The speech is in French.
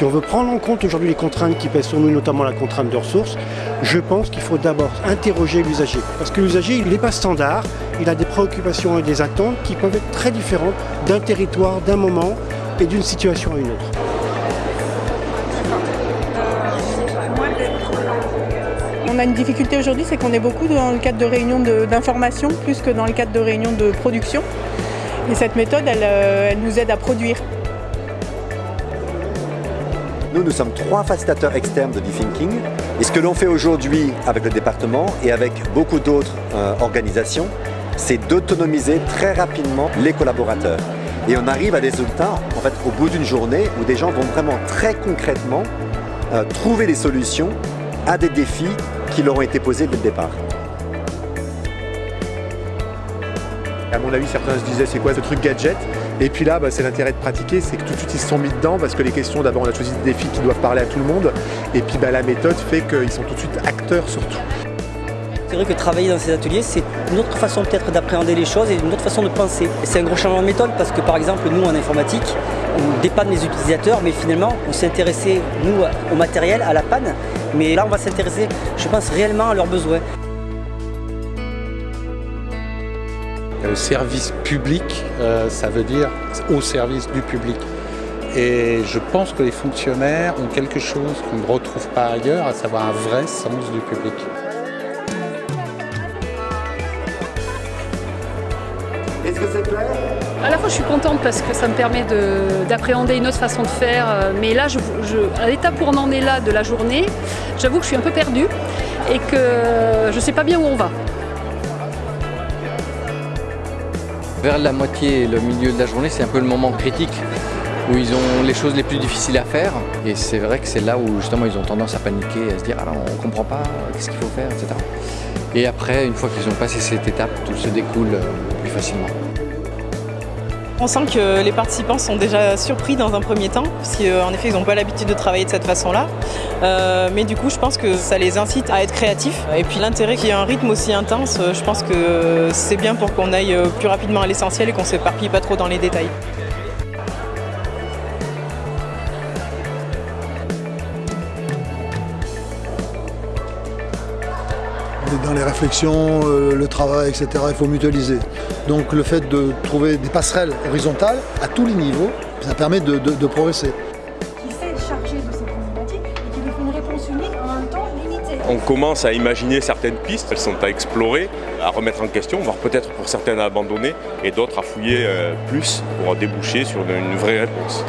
Si on veut prendre en compte aujourd'hui les contraintes qui pèsent sur nous, notamment la contrainte de ressources, je pense qu'il faut d'abord interroger l'usager. Parce que l'usager, il n'est pas standard, il a des préoccupations et des attentes qui peuvent être très différentes d'un territoire, d'un moment et d'une situation à une autre. On a une difficulté aujourd'hui, c'est qu'on est beaucoup dans le cadre de réunions d'information plus que dans le cadre de réunions de production. Et cette méthode, elle, elle nous aide à produire. Nous, nous sommes trois facilitateurs externes de B-Thinking. Et ce que l'on fait aujourd'hui avec le département et avec beaucoup d'autres euh, organisations, c'est d'autonomiser très rapidement les collaborateurs. Et on arrive à des résultats, en fait, au bout d'une journée où des gens vont vraiment très concrètement euh, trouver des solutions à des défis qui leur ont été posés dès le départ. À mon avis, certains se disaient c'est quoi ce truc gadget? Et puis là, bah, c'est l'intérêt de pratiquer, c'est que tout de suite ils se sont mis dedans parce que les questions, d'abord on a choisi des défis qui doivent parler à tout le monde. Et puis bah, la méthode fait qu'ils sont tout de suite acteurs surtout. C'est vrai que travailler dans ces ateliers, c'est une autre façon peut-être d'appréhender les choses et une autre façon de penser. C'est un gros changement de méthode parce que par exemple, nous en informatique, on dépanne les utilisateurs, mais finalement, on s'est nous, au matériel, à la panne. Mais là, on va s'intéresser, je pense, réellement à leurs besoins. Au service public, euh, ça veut dire au service du public. Et je pense que les fonctionnaires ont quelque chose qu'on ne retrouve pas ailleurs, à savoir un vrai sens du public. Est-ce que c'est clair? À la fois, je suis contente parce que ça me permet d'appréhender une autre façon de faire. euh, Mais là, je, je- à l'étape où on en est là de la journée, j'avoue que je suis un peu perdue et que je ne sais pas bien où on va. Vers la moitié et le milieu de la journée, c'est un peu le moment critique où ils ont les choses les plus difficiles à faire. Et c'est vrai que c'est là où justement ils ont tendance à paniquer, à se dire alors on comprend pas, qu'est-ce qu'il faut faire, etc. Et après, une fois qu'ils ont passé cette étape, tout se découle euh, plus facilement. On sent que les participants sont déjà surpris dans un premier temps, parce qu'en effet, ils n'ont pas l'habitude de travailler de cette façon-là. Euh, mais du coup, je pense que ça les incite à être créatifs. Et puis l'intérêt qu'il y ait un rythme aussi intense, euh, je pense que c'est bien pour qu'on aille euh, plus rapidement à l'essentiel et qu'on ne s'éparpille pas trop dans les détails. Dans les réflexions, euh, le travail, etc., il faut mutualiser. Donc le fait de trouver des passerelles horizontales à tous les niveaux, ça permet de, de- de progresser. qui sait charger de ces problématiques et qui fait une réponse unique en un temps limité. On commence à imaginer certaines pistes, elles sont à explorer, à remettre en question, voire peut-être pour certaines à abandonner et d'autres à fouiller euh, plus pour déboucher sur une vraie réponse.